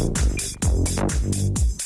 Thank you.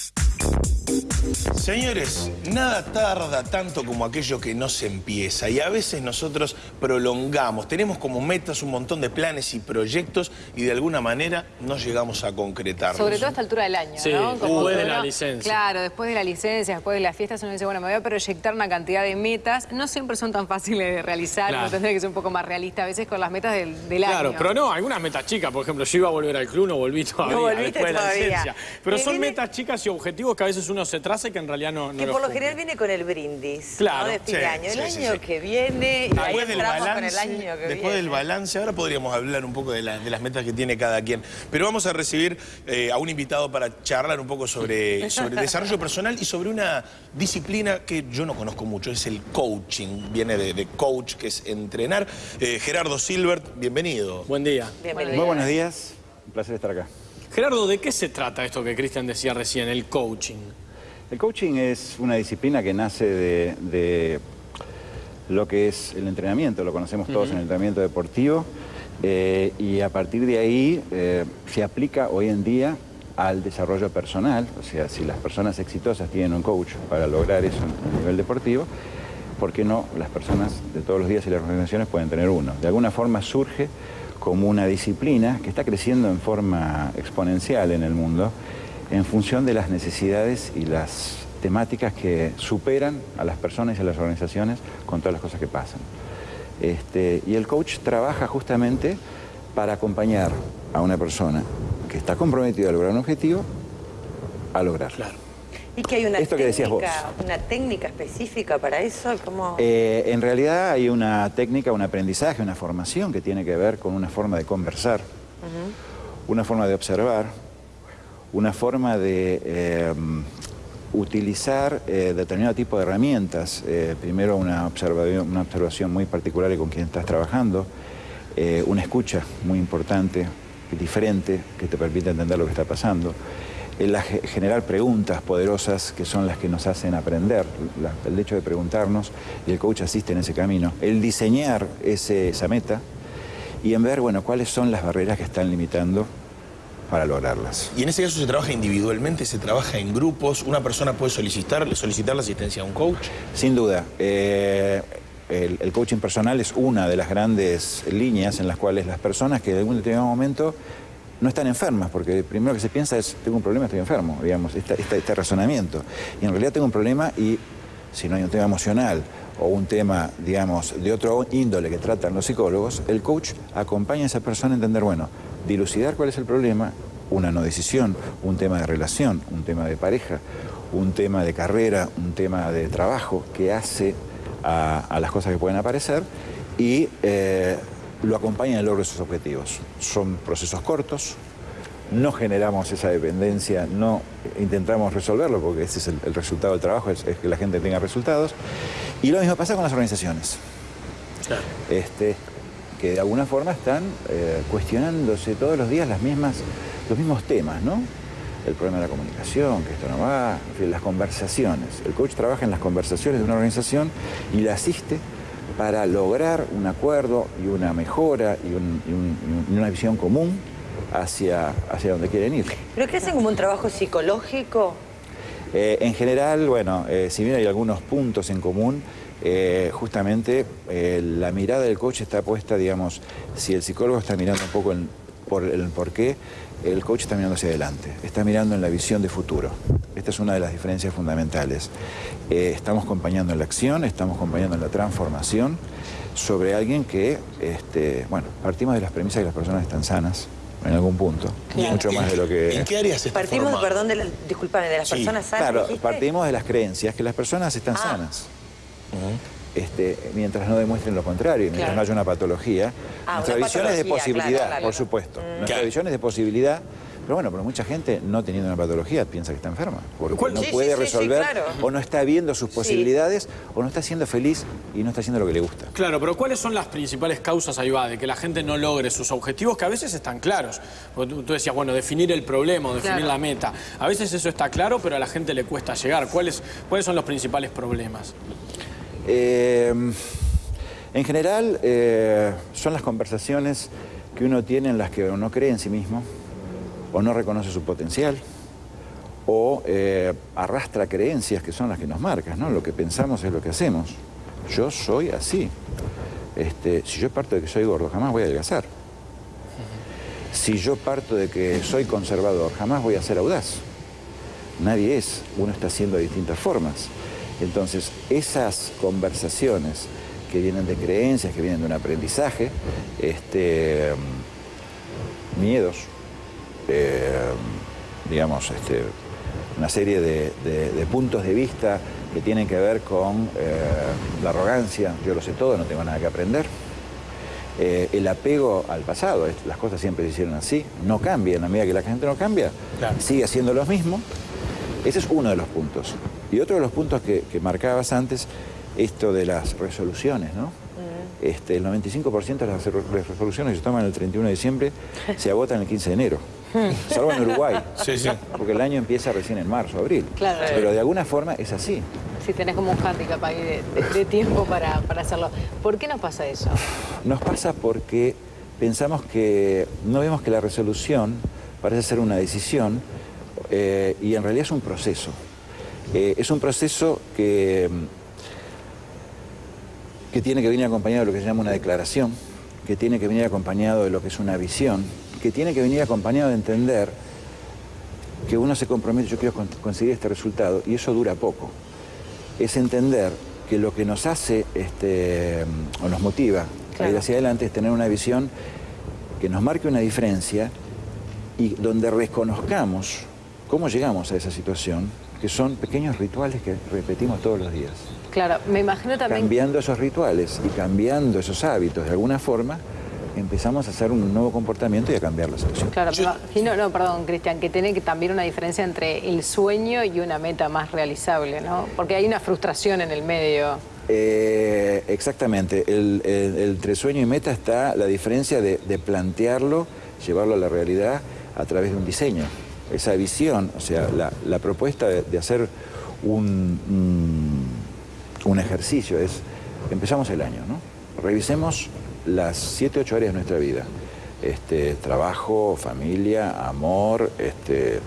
Señores, nada tarda tanto como aquello que no se empieza y a veces nosotros prolongamos, tenemos como metas un montón de planes y proyectos y de alguna manera no llegamos a concretarlos. Sobre todo a esta altura del año, Sí, ¿no? después de la uno- licencia. Claro, después de la licencia, después de las fiestas, uno dice, bueno, me voy a proyectar una cantidad de metas. No siempre son tan fáciles de realizar, Claro. uno tendría que ser un poco más realista a veces con las metas del, del Claro, año. pero no, algunas metas chicas. Por ejemplo, yo iba a volver al club, no volví todavía volviste después de la todavía. licencia. Pero son viene- metas chicas y objetivos que a veces uno se traza y que en realidad no, no Que por lo general viene con el brindis, Claro, ¿no? De fin sí, de año. El sí, año sí. que viene, y ahí Después del, entramos balance, con el año que después viene. del balance, ahora podríamos hablar un poco de, la- de las metas que tiene cada quien. Pero vamos a recibir eh, a un invitado para charlar un poco sobre, sobre desarrollo personal y sobre una disciplina que yo no conozco mucho, es el coaching. Viene de, de coach, que es entrenar. Eh, Gerardo Silbert, bienvenido. Buen día. Bienvenido. Muy buenos días, un placer estar acá. Gerardo, ¿de qué se trata esto que Cristian decía recién, el coaching? El coaching es una disciplina que nace de, de lo que es el entrenamiento, lo conocemos todos en el entrenamiento deportivo, eh, y a partir de ahí eh, se aplica hoy en día al desarrollo personal, o sea, si las personas exitosas tienen un coach para lograr eso a nivel deportivo, ¿por qué no las personas de todos los días y las organizaciones pueden tener uno? De alguna forma surge como una disciplina que está creciendo en forma exponencial en el mundo en función de las necesidades y las temáticas que superan a las personas y a las organizaciones con todas las cosas que pasan. Este, y el coach trabaja justamente para acompañar a una persona que está comprometida a lograr un objetivo a lograrlo. Claro. Y que hay una Esto que decías técnica, una técnica específica para eso, como Eh, en realidad hay una técnica, un aprendizaje, una formación que tiene que ver con una forma de conversar, una forma de observar, una forma de eh, utilizar eh, determinado tipo de herramientas. Eh, primero una observación, una observación muy particular con quien estás trabajando, una escucha muy importante, diferente, que te permite entender lo que está pasando. La- generar preguntas poderosas que son las que nos hacen aprender, el hecho de preguntarnos, y el coach asiste en ese camino. El diseñar ese- esa meta y en ver, bueno, cuáles son las barreras que están limitando para lograrlas. Y en ese caso se trabaja individualmente, se trabaja en grupos. Una persona puede solicitar, solicitar la asistencia a un coach. Sin duda, eh, el, el coaching personal es una de las grandes líneas en las cuales las personas que en algún determinado momento no están enfermas, porque lo primero que se piensa es, tengo un problema, estoy enfermo, digamos, esta- esta- este razonamiento. Y en realidad tengo un problema y si no hay un tema emocional o un tema, digamos, de otro índole que tratan los psicólogos, el coach acompaña a esa persona a entender, bueno, dilucidar cuál es el problema, una no decisión, un tema de relación, un tema de pareja, un tema de carrera, un tema de trabajo que hace a, a las cosas que pueden aparecer y eh, lo acompaña en el logro de sus objetivos. Son procesos cortos, no generamos esa dependencia, no intentamos resolverlo porque ese es el, el resultado del trabajo, es, es que la gente tenga resultados. Y lo mismo pasa con las organizaciones Claro. este, que de alguna forma están eh, cuestionándose todos los días las mismas, los mismos temas, ¿no? El problema de la comunicación, que esto no va, en fin, las conversaciones. El coach trabaja en las conversaciones de una organización y la asiste para lograr un acuerdo y una mejora y, un- y un- y una visión común hacia, hacia donde quieren ir. ¿Pero que hacen como un trabajo psicológico? Eh, en general, bueno, eh, si bien hay algunos puntos en común, eh, justamente eh, la mirada del coach está puesta, digamos, si el psicólogo está mirando un poco en- por el por qué, el coach está mirando hacia adelante, está mirando en la visión de futuro. Esta es una de las diferencias fundamentales. Eh, estamos acompañando en la acción, estamos acompañando en la transformación sobre alguien que, este, bueno, partimos de las premisas que las personas están sanas en algún punto, mucho más de lo que... ¿En qué áreas Partimos, formado? perdón, de la, disculpame, de las Sí, personas sanas, Claro, dijiste? partimos de las creencias que las personas están Ah. sanas. Este, mientras no demuestren lo contrario, mientras Claro. no haya una patología. Ah, nuestra una visión es de posibilidad, claro, claro. por supuesto. Nuestra Claro. visión es de posibilidad, pero bueno, pero mucha gente no teniendo una patología piensa que está enferma, porque ¿Cuál- no Sí, puede sí, sí, sí, resolver claro. o no está viendo sus posibilidades o no está siendo feliz y no está haciendo lo que le gusta. Claro, pero ¿cuáles son las principales causas ahí va de que la gente no logre sus objetivos que a veces están claros? Porque tú, tú decías, bueno, definir el problema definir Claro. la meta. A veces eso está claro, pero a la gente le cuesta llegar. ¿Cuáles, cuáles son los principales problemas? Eh, en general, eh, son las conversaciones que uno tiene en las que uno cree en sí mismo, o no reconoce su potencial, o eh, arrastra creencias que son las que nos marcan, ¿no? Lo que pensamos es lo que hacemos. Yo soy así. Este, si yo parto de que soy gordo, jamás voy a adelgazar. Si yo parto de que soy conservador, jamás voy a ser audaz. Nadie es, uno está haciendo de distintas formas. Entonces, esas conversaciones que vienen de creencias, que vienen de un aprendizaje, este, miedos, eh, digamos, este, una serie de, de- de puntos de vista que tienen que ver con eh, la arrogancia, yo lo sé todo, no tengo nada que aprender. Eh, el apego al pasado, las cosas siempre se hicieron así, no cambia, en la medida que la gente no cambia, Claro. sigue haciendo lo mismo. Ese es uno de los puntos. Y otro de los puntos que, que marcabas antes, esto de las resoluciones, ¿no? Este, el 95% de las re- resoluciones que se toman el 31 de diciembre se agotan el 15 de enero. Salvo en Uruguay. Sí, sí. Porque el año empieza recién en marzo, abril. Claro. Pero de alguna forma es así. Si tenés como un hándicap ahí de, de- de tiempo para, para hacerlo. ¿Por qué nos pasa eso? Nos pasa porque pensamos que no vemos que la resolución parece ser una decisión eh, y en realidad es un proceso. Eh, es un proceso que, que tiene que venir acompañado de lo que se llama una declaración, que tiene que venir acompañado de lo que es una visión, que tiene que venir acompañado de entender que uno se compromete, yo quiero con- conseguir este resultado, y eso dura poco. Es entender que lo que nos hace este, o nos motiva a ir hacia adelante es tener una visión que nos marque una diferencia y donde reconozcamos cómo llegamos a esa situación, que son pequeños rituales que repetimos todos los días. Claro, me imagino también... Cambiando esos rituales y cambiando esos hábitos de alguna forma, empezamos a hacer un nuevo comportamiento y a cambiar la situación. Claro, me imagino, no, perdón, Cristian, que tiene que también una diferencia entre el sueño y una meta más realizable, ¿no? Porque hay una frustración en el medio. Eh, exactamente. El, el- entre sueño y meta está la diferencia de, de plantearlo, llevarlo a la realidad a través de un diseño. Esa visión, o sea, la, propuesta de, hacer un, un- ejercicio es, empezamos el año, ¿no? Revisemos las 7, 8 áreas de nuestra vida. Este, trabajo, familia, amor, este,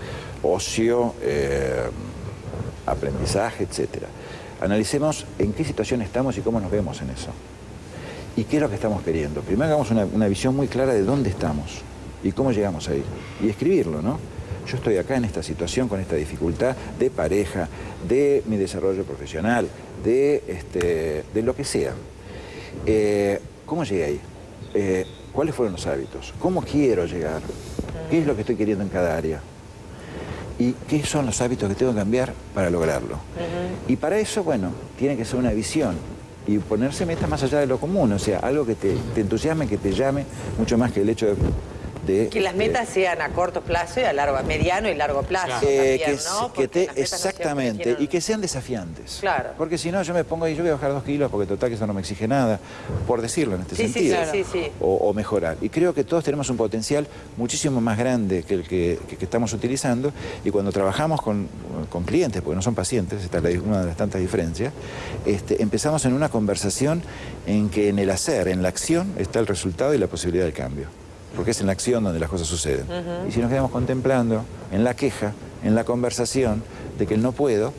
ocio, eh, aprendizaje, etcétera. Analicemos en qué situación estamos y cómo nos vemos en eso. ¿Y qué es lo que estamos queriendo? Primero hagamos una, visión muy clara de dónde estamos y cómo llegamos ahí. Y escribirlo, ¿no? Yo estoy acá en esta situación, con esta dificultad de pareja, de mi desarrollo profesional, de, este, de lo que sea. Eh, ¿Cómo llegué ahí? Eh, ¿Cuáles fueron los hábitos? ¿Cómo quiero llegar? ¿Qué es lo que estoy queriendo en cada área? ¿Y qué son los hábitos que tengo que cambiar para lograrlo? Y para eso, bueno, tiene que ser una visión y ponerse metas más allá de lo común, o sea, algo que te, te entusiasme, que te llame, mucho más que el hecho de... de, Que las metas sean a corto plazo y a largo, a mediano y largo plazo eh, también, que, ¿no? que te, exactamente, y que sean desafiantes. Claro. Porque si no, yo me pongo ahí, yo voy a bajar dos kilos porque total que eso no me exige nada, por decirlo en este Sí, sentido. sí, sí, sí. O, o mejorar. Y creo que todos tenemos un potencial muchísimo más grande que el que, que- que estamos utilizando y cuando trabajamos con, con clientes, porque no son pacientes, esta es una de las tantas diferencias, este, empezamos en una conversación en que en el hacer, en la acción, está el resultado y la posibilidad del cambio. Porque es en la acción donde las cosas suceden. Y si nos quedamos contemplando en la queja, en la conversación de que el no puedo,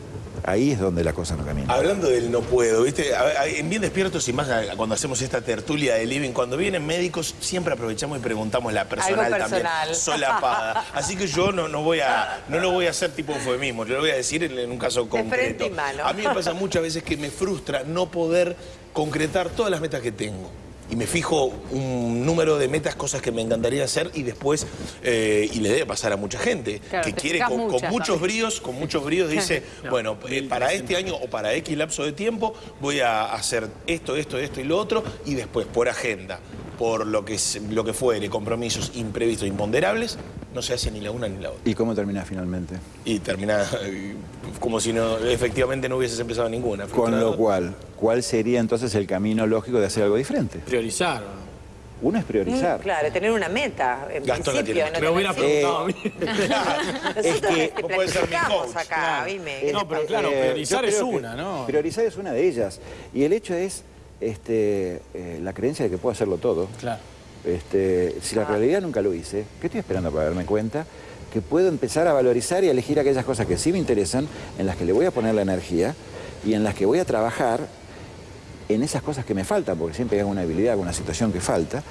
ahí es donde la cosa no camina. Hablando del no puedo, ¿viste? A- a- En Bien Despiertos y más a- cuando hacemos esta tertulia de living, cuando vienen médicos, siempre aprovechamos y preguntamos la personal, Algo personal. también, solapada. Así que yo no, no voy a no lo voy a hacer tipo eufemismo, yo lo voy a decir en, en un caso concreto. y mano. A mí me pasa muchas veces que me frustra no poder concretar todas las metas que tengo. Y me fijo un número de metas, cosas que me encantaría hacer y después, eh, y le debe pasar a mucha gente, Claro, que quiere con, muchos bríos, con muchos bríos dice, bueno, eh, para este año o para X lapso de tiempo voy a hacer esto, esto, esto y lo otro, y después por agenda, por lo que, es- lo que fuere, compromisos imprevistos, imponderables, no se hace ni la una ni la otra. ¿Y cómo termina finalmente? Y termina eh, como si no, efectivamente no hubieses empezado ninguna. Con lo cual, ¿cuál sería entonces el camino lógico de hacer algo diferente? Priorizar. Uno es priorizar. Mm, Claro, tener una meta, en Gastón la principio. tiene. no Me hubiera Eh, preguntado a mí. Es que te vos podés ser mi coach, acá, claro. dime. No, pero claro, Eh, priorizar es una, ¿no? Priorizar es una de ellas. Y el hecho es este, eh, la creencia de que puedo hacerlo todo. Claro. Este, si la realidad nunca lo hice, ¿qué estoy esperando para darme cuenta que puedo empezar a valorizar y a elegir aquellas cosas que sí me interesan, en las que le voy a poner la energía y en las que voy a trabajar en esas cosas que me faltan, porque siempre hay alguna habilidad, alguna situación que falta,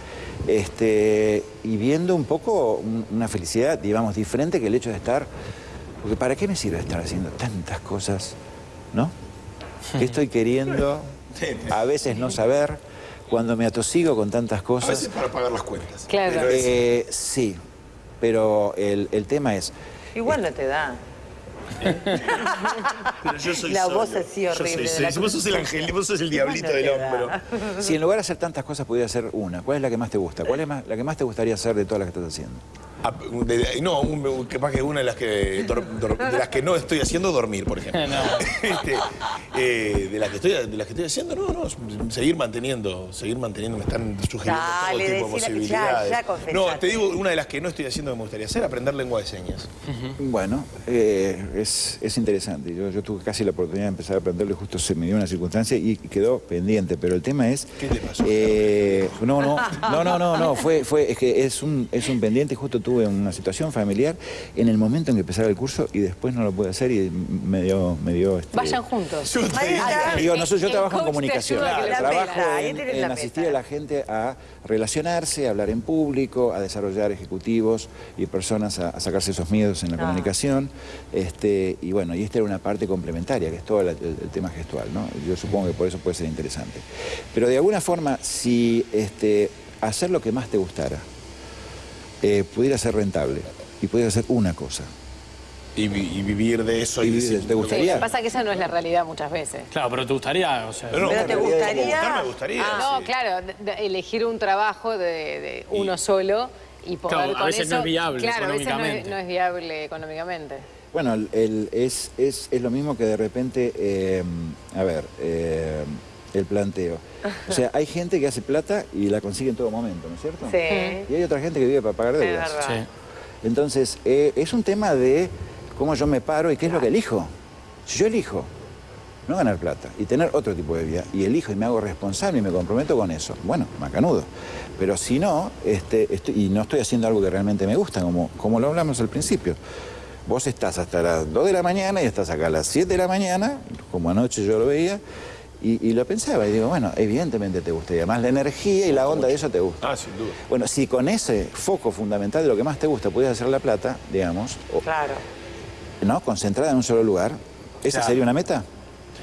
este, y viendo un poco un- una felicidad, digamos, diferente que el hecho de estar, porque ¿para qué me sirve estar haciendo tantas cosas, no? ¿Qué estoy queriendo? A veces no saber, cuando me atosigo con tantas A cosas. veces para pagar las cuentas. Claro. Pero es- Eh, sí, pero el, el tema es, Igual no te da. pero yo soy La solo. voz así Yo horrible soy- de la soy- vos sos el ángel, vos sos el diablito del da. hombro. si en lugar de hacer tantas cosas pudiera hacer una, ¿cuál es la que más te gusta? ¿Cuál es más- la que más te gustaría hacer de todas las que estás haciendo? Ah, de- no, un- capaz que una de las que, dor- dor- de las que no estoy haciendo, dormir, por ejemplo. Este, eh, de, las que estoy, de las que estoy haciendo, no, no, seguir manteniendo, seguir manteniendo, me están sugiriendo Dale, todo tipo de ya- posibilidades. ya confesate. no, te digo, una de las que no estoy haciendo que me gustaría hacer, aprender lengua de señas. Bueno, eh, es, es interesante. Yo, yo tuve casi la oportunidad de empezar a aprenderlo y justo se me dio una circunstancia y quedó pendiente. Pero el tema es. ¿Qué te pasó? eh, no, no, no, no, no, no. Fue, fue, es que es un, es un pendiente. Justo tuve una situación familiar en el momento en que empezaba el curso y después no lo pude hacer y me dio, me dio. este, Vayan juntos. Yo digo, nosotros, yo trabajo en comunicación, trabajo en, asistir a la gente a relacionarse, a hablar en público, a desarrollar ejecutivos y personas a, a sacarse esos miedos en la Ah. comunicación. Este, y bueno, y esta era una parte complementaria, que es todo el, el tema gestual, ¿no? Yo supongo que por eso puede ser interesante. Pero de alguna forma, si este, hacer lo que más te gustara eh, pudiera ser rentable y pudiera ser una cosa, y, y vivir de eso y, vivir ¿te Sí, gustaría? lo que pasa es que esa no es la realidad muchas veces. Claro, pero te gustaría, o sea. Pero no, Pero te gustaría- buscar me gustaría. No, sí. claro, de- de elegir un trabajo de, de uno solo y poder Claro, a veces no es viable Claro, a veces no es, económicamente. no es viable económicamente. Bueno, el- el- es, es, es lo mismo que de repente, eh, a ver, eh, el planteo. O sea, hay gente que hace plata y la consigue en todo momento, ¿no es cierto? Sí. Y hay otra gente que vive para pagar deudas. Sí. Entonces, eh, es un tema de cómo yo me paro y qué es lo que elijo. Si yo elijo no ganar plata y tener otro tipo de vida, y elijo y me hago responsable y me comprometo con eso, bueno, macanudo. Pero si no, este, estoy- y no estoy haciendo algo que realmente me gusta, como, como lo hablamos al principio. Vos estás hasta las 2 de la mañana y estás acá a las 7 de la mañana, como anoche yo lo veía, y, y lo pensaba y digo, bueno, evidentemente te gusta, y además la energía y la onda de eso te gusta. Ah, sin duda. Bueno, si con ese foco fundamental de lo que más te gusta pudieras hacer la plata, digamos, o- Claro. ¿no? concentrada en un solo lugar, ¿esa Claro. sería una meta?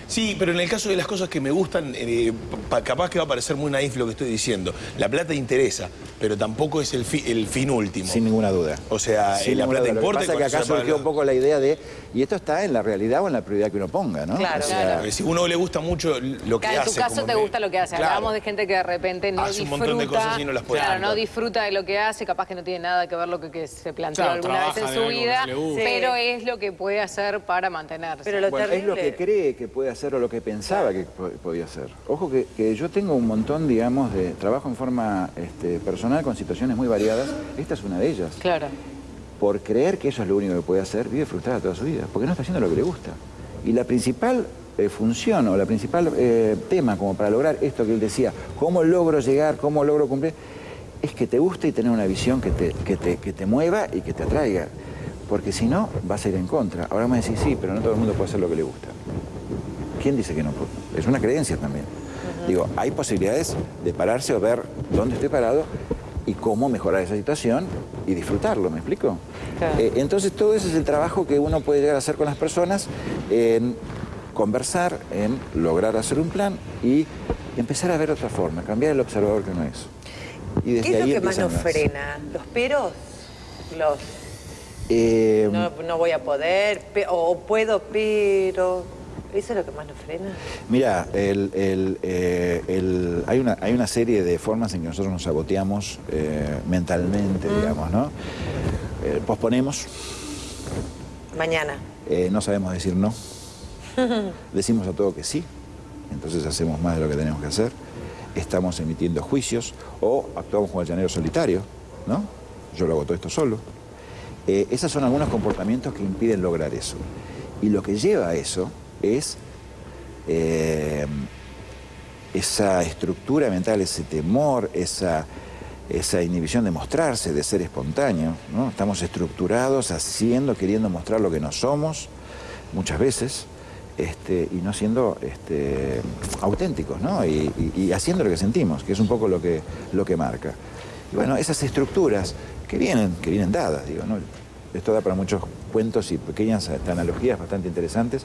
Sí, pero en el caso de las cosas que me gustan, eh, pa- capaz que va a parecer muy naif lo que estoy diciendo. La plata interesa, pero tampoco es el, fi- el fin último. Sin ninguna duda. O sea, Sin eh, la plata duda. importa. Lo que y pasa es que cuando acá surgió un poco la idea de, y esto está en la realidad o en la prioridad que uno ponga, ¿no? Claro. O sea, Claro. Porque si uno le gusta mucho lo que Claro, en hace. tu caso como te me- gusta lo que hace. Claro. Hablamos de gente que de repente no Hace un disfruta. montón de cosas y no las puede Claro, no disfruta de lo que hace, capaz que no tiene nada que ver lo que, que se planteó Claro, alguna vez en su vida, pero es lo que puede hacer para mantenerse. Pero lo Bueno, es lo que cree que puede hacer o lo que pensaba que po- podía hacer. Ojo que, que yo tengo un montón, digamos, de trabajo en forma este, personal con situaciones muy variadas. Esta es una de ellas. Claro. Por creer que eso es lo único que puede hacer, vive frustrada toda su vida, porque no está haciendo lo que le gusta. Y la principal eh, función o la principal eh, tema como para lograr esto que él decía, cómo logro llegar, cómo logro cumplir, es que te guste y tener una visión que te, que te, que te mueva y que te atraiga. Porque si no, vas a ir en contra. Ahora me decís, sí, pero no todo el mundo puede hacer lo que le gusta. ¿Quién dice que no? Es una creencia también. Digo, hay posibilidades de pararse o ver dónde estoy parado y cómo mejorar esa situación y disfrutarlo, ¿me explico? Claro. Eh, entonces todo ese es el trabajo que uno puede llegar a hacer con las personas en conversar, en lograr hacer un plan y empezar a ver otra forma, cambiar el observador que uno es. Y desde ¿Qué es ahí lo que más nos las- frena? ¿Los peros? Los Eh, no, no voy a poder, o puedo, pero... ¿Eso es lo que más nos frena? Mira, el- el, eh, el- hay, una, hay una serie de formas en que nosotros nos saboteamos eh, mentalmente, digamos, ¿no? Eh, posponemos, Mañana. no sabemos decir no, decimos a todo que sí, entonces hacemos más de lo que tenemos que hacer, estamos emitiendo juicios o actuamos como el llanero solitario, ¿no? Yo lo hago todo esto solo. Esos son algunos comportamientos que impiden lograr eso. Y lo que lleva a eso es eh, esa estructura mental, ese temor, esa, esa inhibición de mostrarse, de ser espontáneo. ¿no? Estamos estructurados, haciendo, queriendo mostrar lo que no somos, muchas veces, este, y no siendo este, auténticos, ¿no? Y, y- y haciendo lo que sentimos, que es un poco lo que, lo que marca. Y bueno, esas estructuras que vienen, que vienen dadas, digo, ¿no? Esto da para muchos cuentos y pequeñas analogías bastante interesantes.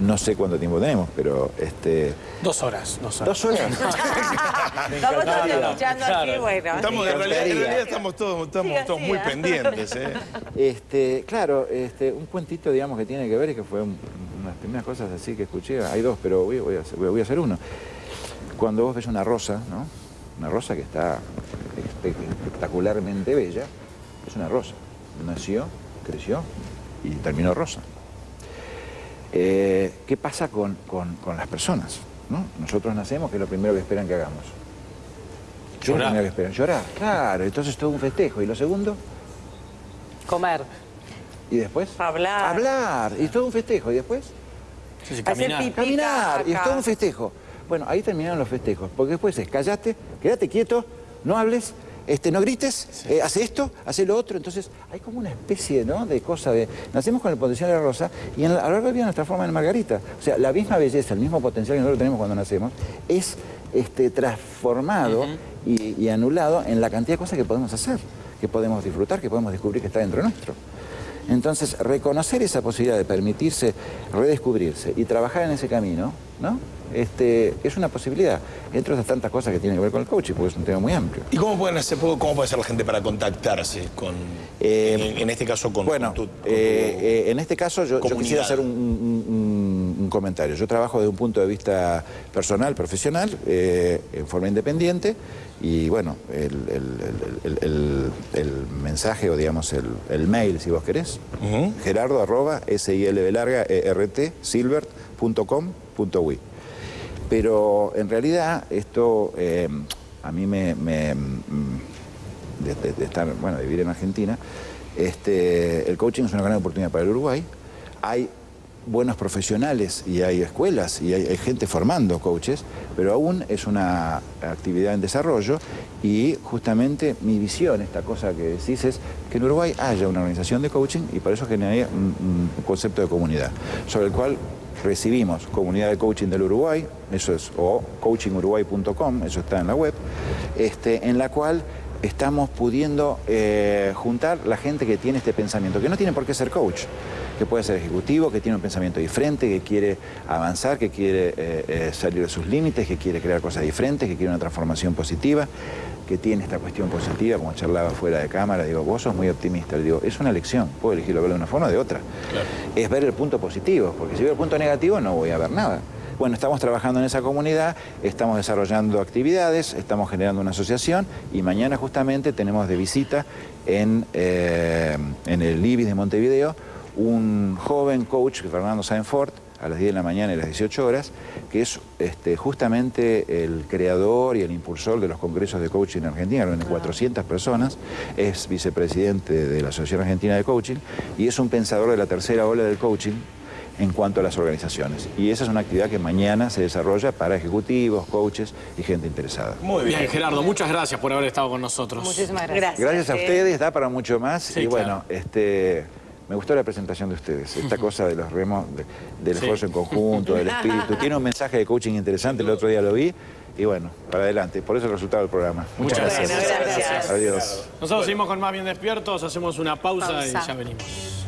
No sé cuánto tiempo tenemos, pero este, Dos horas, dos horas. dos horas. Estamos todos escuchando aquí, bueno. Estamos, en, realidad, en realidad estamos todos, estamos muy pendientes. ¿eh? Este, claro, este, un cuentito, digamos, que tiene que ver y que fue un- una de las primeras cosas así que escuché. Hay dos, pero voy, voy a, hacer, voy a hacer uno. Cuando vos ves una rosa, ¿no? Una rosa que está espe- espectacularmente bella, es una rosa. Nació, creció y terminó rosa. Eh, ¿Qué pasa con, con- con las personas? ¿no? Nosotros nacemos, que es lo primero que esperan que hagamos. ¿Qué es lo Llorar. que esperan? Llorar, claro. Entonces todo un festejo. ¿Y lo segundo? Comer. ¿Y después? Hablar. Hablar. Y todo un festejo. ¿Y después? Sí, sí, Hacer caminar. Caminar. Y es todo un festejo. Bueno, ahí terminaron los festejos. Porque después es, callate, quédate quieto, no hables, este, no grites, eh, hace esto, hace lo otro. Entonces hay como una especie ¿no? de cosa de... Nacemos con el potencial de la rosa y en la- a lo largo de vida nos transforma en margarita. O sea, la misma belleza, el mismo potencial que nosotros tenemos cuando nacemos, es este, transformado y, y anulado en la cantidad de cosas que podemos hacer, que podemos disfrutar, que podemos descubrir que está dentro nuestro. Entonces, reconocer esa posibilidad de permitirse redescubrirse y trabajar en ese camino, ¿no? Este, es una posibilidad, entre otras tantas cosas que tienen que ver con el coaching, porque es un tema muy amplio. ¿Y cómo, pueden hacer, cómo puede hacer la gente para contactarse con, Eh, en, en este caso, con, bueno, con tu, con tu- eh, eh, en este caso yo, yo quisiera hacer un, un- un- un comentario. Yo trabajo desde un punto de vista personal, profesional, eh, en forma independiente, y bueno, el, el- el- el- el- el mensaje o digamos el, mail, si vos querés, Ujú. gerardo arroba silb larga ert silbert.com.ui. Pero en realidad esto eh, a mí me, me, mm, de, de- de estar, bueno, de vivir en Argentina, este, el coaching es una gran oportunidad para el Uruguay. Hay buenos profesionales y hay escuelas y hay, gente formando coaches, pero aún es una actividad en desarrollo y justamente mi visión, esta cosa que decís, es que en Uruguay haya una organización de coaching y para eso generaría un, un concepto de comunidad, sobre el cual recibimos comunidad de coaching del Uruguay, eso es, o coachinguruguay.com, eso está en la web, este, en la cual estamos pudiendo eh, juntar la gente que tiene este pensamiento, que no tiene por qué ser coach, que puede ser ejecutivo, que tiene un pensamiento diferente, que quiere avanzar, que quiere eh, eh, salir de sus límites, que quiere crear cosas diferentes, que quiere una transformación positiva, que tiene esta cuestión positiva, como charlaba fuera de cámara, digo, vos sos muy optimista, le digo, es una elección, puedo elegirlo verlo de una forma o de otra. Es ver el punto positivo, porque si veo el punto negativo no voy a ver nada. Bueno, estamos trabajando en esa comunidad, estamos desarrollando actividades, estamos generando una asociación y mañana justamente tenemos de visita en, eh, en el IBIS de Montevideo un joven coach, Fernando Sainfort, a las 10 de la mañana y a las 18 horas, que es este, justamente el creador y el impulsor de los congresos de coaching en Argentina, reúne 400 personas, es vicepresidente de la Asociación Argentina de Coaching y es un pensador de la tercera ola del coaching en cuanto a las organizaciones. Y esa es una actividad que mañana se desarrolla para ejecutivos, coaches y gente interesada. Muy bien. Gerardo, muchas gracias por haber estado con nosotros. Muchísimas gracias. Gracias. A ustedes, da para mucho más. Sí, y bueno, claro. este, me gustó la presentación de ustedes, esta cosa de los remos, de- del Sí. esfuerzo en conjunto, del espíritu. Tiene un mensaje de coaching interesante, el otro día lo vi. Y bueno, para adelante. Por eso el resultado del programa. Muchas Muchas gracias. gracias. Gracias. Adiós. Nosotros seguimos con Más Bien Despiertos, hacemos una pausa, y ya venimos.